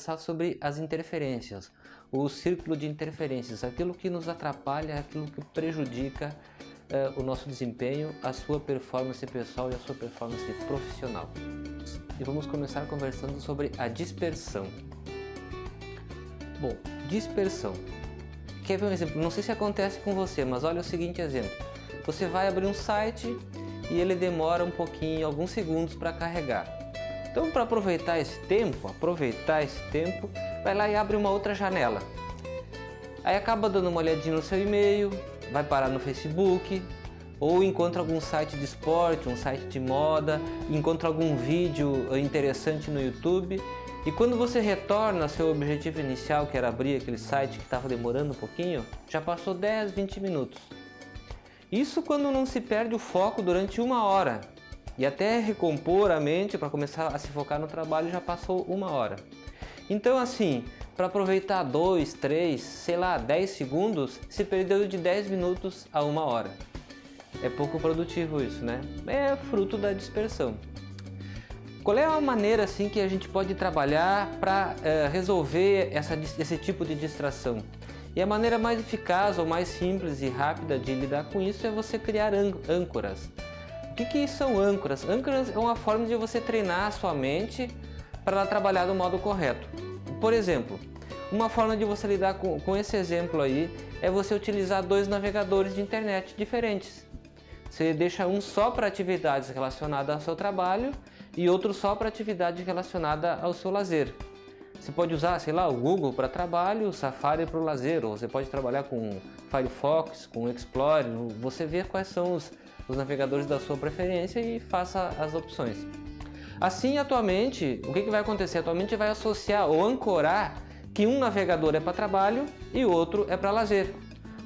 sobre as interferências, o círculo de interferências, aquilo que nos atrapalha, aquilo que prejudica eh, o nosso desempenho, a sua performance pessoal e a sua performance profissional. E vamos começar conversando sobre a dispersão. Bom, dispersão. Quer ver um exemplo? Não sei se acontece com você, mas olha o seguinte exemplo. Você vai abrir um site e ele demora um pouquinho, alguns segundos para carregar. Então, para aproveitar esse tempo, aproveitar esse tempo, vai lá e abre uma outra janela. Aí acaba dando uma olhadinha no seu e-mail, vai parar no Facebook, ou encontra algum site de esporte, um site de moda, encontra algum vídeo interessante no YouTube. E quando você retorna ao seu objetivo inicial, que era abrir aquele site que estava demorando um pouquinho, já passou 10, 20 minutos. Isso quando não se perde o foco durante uma hora. E até recompor a mente para começar a se focar no trabalho já passou uma hora. Então assim, para aproveitar 2, 3, sei lá, 10 segundos, se perdeu de 10 minutos a uma hora. É pouco produtivo isso, né? É fruto da dispersão. Qual é a maneira assim que a gente pode trabalhar para é, resolver essa, esse tipo de distração? E a maneira mais eficaz ou mais simples e rápida de lidar com isso é você criar âncoras. Que, que são âncoras? Âncoras é uma forma de você treinar a sua mente para ela trabalhar do modo correto. Por exemplo, uma forma de você lidar com, com esse exemplo aí é você utilizar dois navegadores de internet diferentes. Você deixa um só para atividades relacionadas ao seu trabalho e outro só para atividade relacionada ao seu lazer. Você pode usar, sei lá, o Google para trabalho, o Safari para o lazer, ou você pode trabalhar com Firefox, com Explorer, você vê quais são os, os navegadores da sua preferência e faça as opções. Assim, atualmente, o que, vai acontecer? Atualmente vai associar ou ancorar que um navegador é para trabalho e outro é para lazer.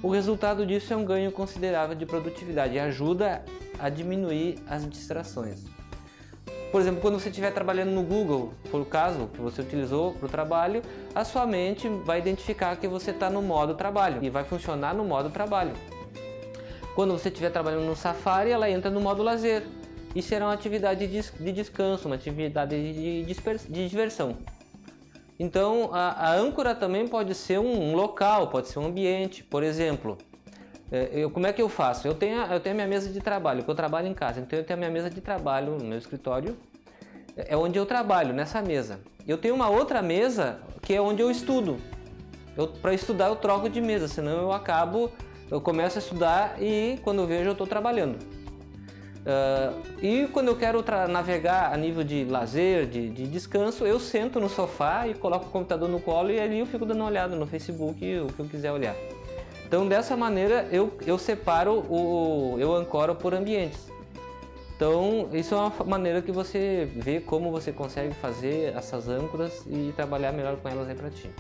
O resultado disso é um ganho considerável de produtividade e ajuda a diminuir as distrações. Por exemplo, quando você estiver trabalhando no Google, por caso que você utilizou para o trabalho, a sua mente vai identificar que você está no modo trabalho e vai funcionar no modo trabalho. Quando você estiver trabalhando no Safari, ela entra no modo lazer e será uma atividade de descanso, uma atividade de, de diversão. Então, a, a, âncora também pode ser um, local, pode ser um ambiente. Por exemplo, é, eu, como é que eu faço? Eu tenho, eu tenho a minha mesa de trabalho, porque eu trabalho em casa, então eu tenho a minha mesa de trabalho no meu escritório, é onde eu trabalho, nessa mesa. Eu tenho uma outra mesa que é onde eu estudo. Para estudar eu troco de mesa, senão eu acabo eu começo a estudar e quando eu vejo eu estou trabalhando. Uh, e quando eu quero navegar a nível de lazer, de, de, descanso, eu sento no sofá e coloco o computador no colo e ali eu fico dando uma olhada no Facebook, o que eu quiser olhar. Então dessa maneira eu, eu separo, o, eu ancoro por ambientes. Então isso é uma maneira que você vê como você consegue fazer essas âncoras e trabalhar melhor com elas aí para ti.